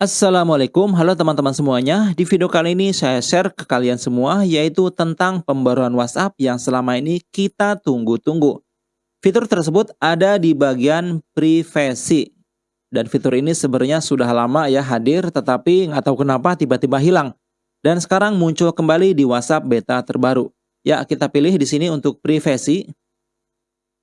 Assalamualaikum, halo teman-teman semuanya. Di video kali ini saya share ke kalian semua yaitu tentang pembaruan WhatsApp yang selama ini kita tunggu-tunggu. Fitur tersebut ada di bagian privasi. Dan fitur ini sebenarnya sudah lama ya hadir tetapi nggak tahu kenapa tiba-tiba hilang. Dan sekarang muncul kembali di WhatsApp beta terbaru. Ya, kita pilih di sini untuk privasi.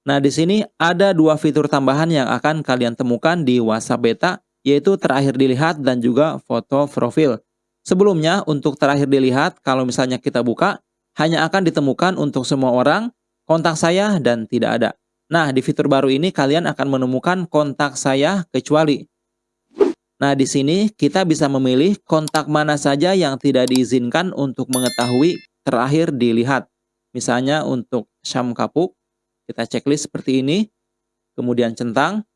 Nah, di sini ada dua fitur tambahan yang akan kalian temukan di WhatsApp beta yaitu terakhir dilihat dan juga foto profil. Sebelumnya, untuk terakhir dilihat, kalau misalnya kita buka, hanya akan ditemukan untuk semua orang, kontak saya, dan tidak ada. Nah, di fitur baru ini kalian akan menemukan kontak saya kecuali. Nah, di sini kita bisa memilih kontak mana saja yang tidak diizinkan untuk mengetahui terakhir dilihat. Misalnya untuk Syam Kapuk, kita checklist seperti ini, kemudian centang,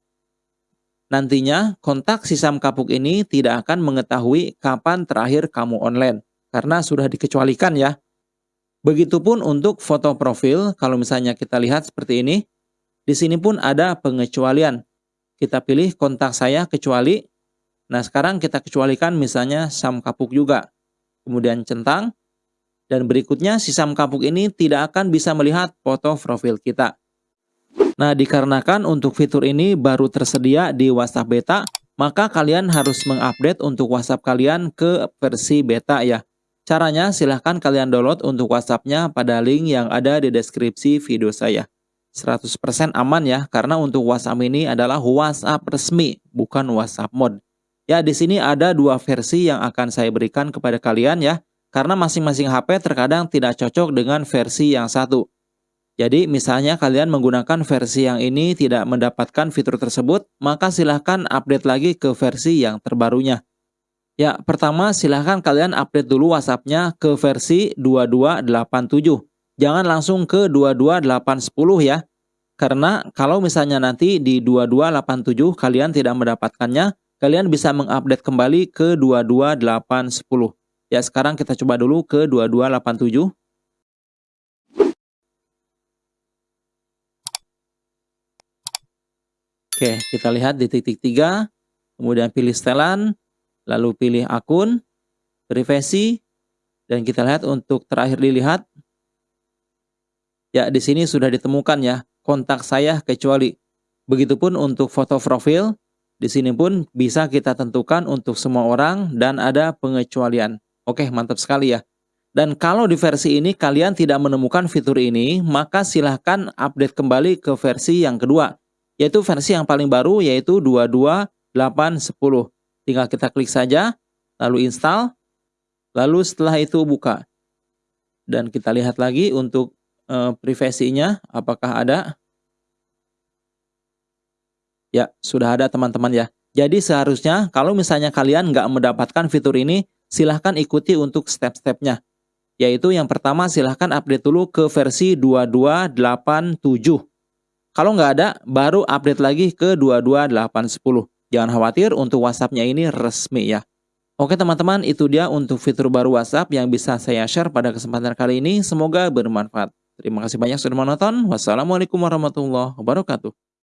Nantinya, kontak sisam kapuk ini tidak akan mengetahui kapan terakhir kamu online, karena sudah dikecualikan ya. Begitupun untuk foto profil, kalau misalnya kita lihat seperti ini, di sini pun ada pengecualian. Kita pilih kontak saya kecuali, nah sekarang kita kecualikan misalnya sam kapuk juga. Kemudian centang, dan berikutnya si sam kapuk ini tidak akan bisa melihat foto profil kita. Nah, dikarenakan untuk fitur ini baru tersedia di WhatsApp beta, maka kalian harus mengupdate untuk WhatsApp kalian ke versi beta ya. Caranya silahkan kalian download untuk WhatsAppnya pada link yang ada di deskripsi video saya. 100% aman ya, karena untuk WhatsApp ini adalah WhatsApp resmi, bukan WhatsApp mod. Ya, di sini ada dua versi yang akan saya berikan kepada kalian ya, karena masing-masing HP terkadang tidak cocok dengan versi yang satu. Jadi misalnya kalian menggunakan versi yang ini tidak mendapatkan fitur tersebut, maka silahkan update lagi ke versi yang terbarunya. Ya, pertama silahkan kalian update dulu WhatsAppnya ke versi 2287. Jangan langsung ke 22810 ya. Karena kalau misalnya nanti di 2287 kalian tidak mendapatkannya, kalian bisa mengupdate kembali ke 22810. Ya, sekarang kita coba dulu ke 2287. Oke, kita lihat di titik tiga, kemudian pilih setelan, lalu pilih akun, privasi, dan kita lihat untuk terakhir dilihat, ya di sini sudah ditemukan ya, kontak saya kecuali. Begitupun untuk foto profil, di sini pun bisa kita tentukan untuk semua orang dan ada pengecualian. Oke, mantap sekali ya. Dan kalau di versi ini kalian tidak menemukan fitur ini, maka silahkan update kembali ke versi yang kedua yaitu versi yang paling baru yaitu 22810. Tinggal kita klik saja, lalu install, lalu setelah itu buka. Dan kita lihat lagi untuk e, privasinya apakah ada. Ya, sudah ada teman-teman ya. Jadi seharusnya kalau misalnya kalian nggak mendapatkan fitur ini, silahkan ikuti untuk step-stepnya. Yaitu yang pertama silahkan update dulu ke versi 2287. Kalau nggak ada, baru update lagi ke 22810. Jangan khawatir untuk WhatsApp-nya ini resmi ya. Oke teman-teman, itu dia untuk fitur baru WhatsApp yang bisa saya share pada kesempatan kali ini. Semoga bermanfaat. Terima kasih banyak sudah menonton. Wassalamualaikum warahmatullahi wabarakatuh.